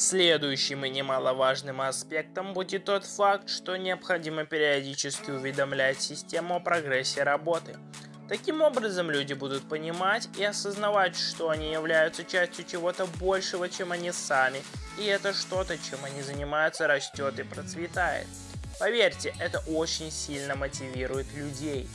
Следующим и немаловажным аспектом будет тот факт, что необходимо периодически уведомлять систему о прогрессе работы. Таким образом, люди будут понимать и осознавать, что они являются частью чего-то большего, чем они сами, и это что-то, чем они занимаются, растет и процветает. Поверьте, это очень сильно мотивирует людей.